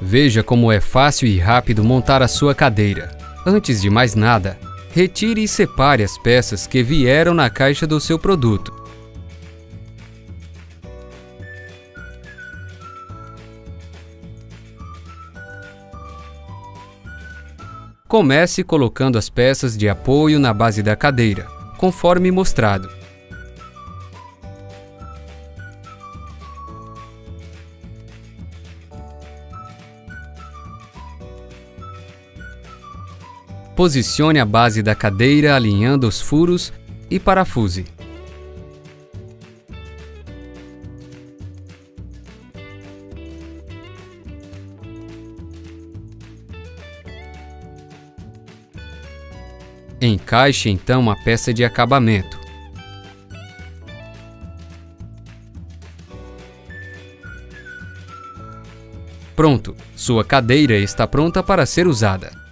Veja como é fácil e rápido montar a sua cadeira. Antes de mais nada, retire e separe as peças que vieram na caixa do seu produto. Comece colocando as peças de apoio na base da cadeira, conforme mostrado. Posicione a base da cadeira alinhando os furos e parafuse. Encaixe então a peça de acabamento. Pronto, sua cadeira está pronta para ser usada.